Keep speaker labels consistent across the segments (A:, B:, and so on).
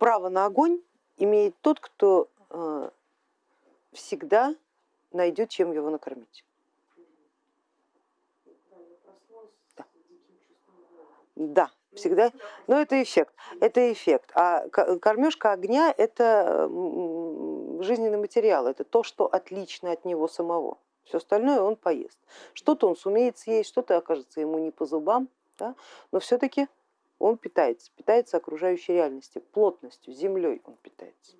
A: право на огонь имеет тот, кто э, всегда найдет, чем его накормить. Да. да, всегда, но это эффект, это эффект. А кормежка огня это жизненный материал, это то, что отлично от него самого. Все остальное он поест. Что-то он сумеет съесть, что-то окажется ему не по зубам, да? но все-таки он питается, питается окружающей реальностью, плотностью, землей он питается.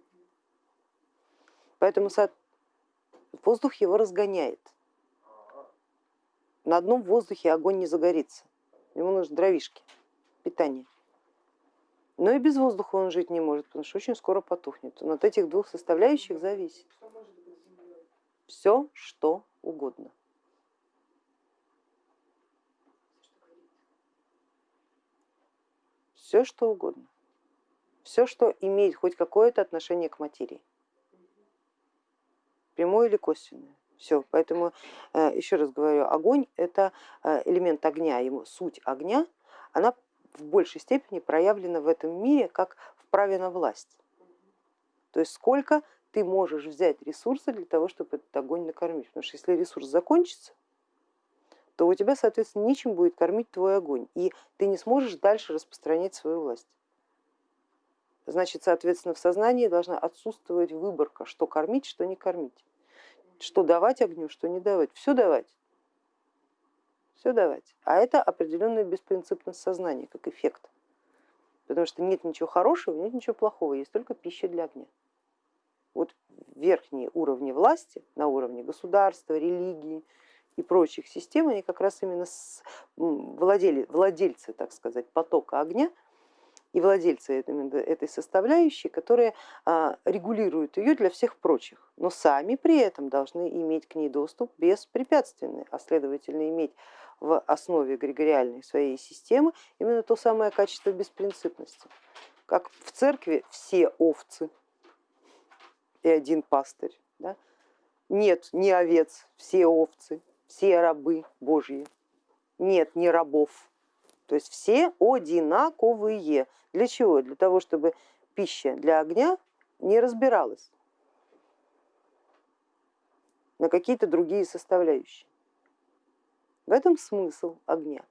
A: Поэтому воздух его разгоняет. На одном воздухе огонь не загорится, ему нужны дровишки, питание. Но и без воздуха он жить не может, потому что очень скоро потухнет. Он от этих двух составляющих зависит. Все, что угодно. Все, что угодно. Все, что имеет хоть какое-то отношение к материи. Прямое или косвенное. Все, поэтому э, еще раз говорю, огонь это э, элемент огня, ему суть огня, она в большей степени проявлена в этом мире как в праве на власть. То есть сколько ты можешь взять ресурсы для того, чтобы этот огонь накормить. Потому что если ресурс закончится, то у тебя, соответственно, нечем будет кормить твой огонь, и ты не сможешь дальше распространять свою власть. Значит, соответственно, в сознании должна отсутствовать выборка, что кормить, что не кормить, что давать огню, что не давать. Все давать, все давать. А это определенная беспринципность сознания, как эффект. Потому что нет ничего хорошего, нет ничего плохого, есть только пища для огня. Вот верхние уровни власти на уровне государства, религии и прочих систем, они как раз именно владели, владельцы, так сказать, потока огня и владельцы этой составляющей, которые а, регулируют ее для всех прочих, но сами при этом должны иметь к ней доступ беспрепятственный, а следовательно иметь в основе эгрегориальной своей системы именно то самое качество беспринципности. Как в церкви все овцы, и один пастырь. Да? Нет ни овец, все овцы, все рабы Божьи, нет ни рабов. То есть все одинаковые. Для чего? Для того, чтобы пища для огня не разбиралась на какие-то другие составляющие. В этом смысл огня.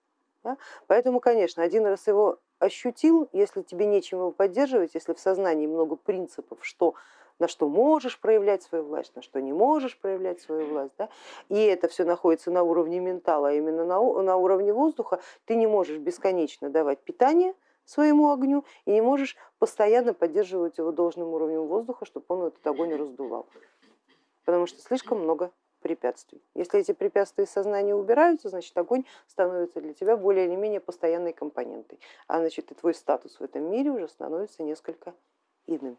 A: Да? Поэтому, конечно, один раз его ощутил, если тебе нечем его поддерживать, если в сознании много принципов, что на что можешь проявлять свою власть, на что не можешь проявлять свою власть. Да? И это все находится на уровне ментала, а именно на, на уровне воздуха, ты не можешь бесконечно давать питание своему огню и не можешь постоянно поддерживать его должным уровнем воздуха, чтобы он этот огонь раздувал, потому что слишком много препятствий. Если эти препятствия из сознания убираются, значит огонь становится для тебя более или менее постоянной компонентой, а значит и твой статус в этом мире уже становится несколько иным.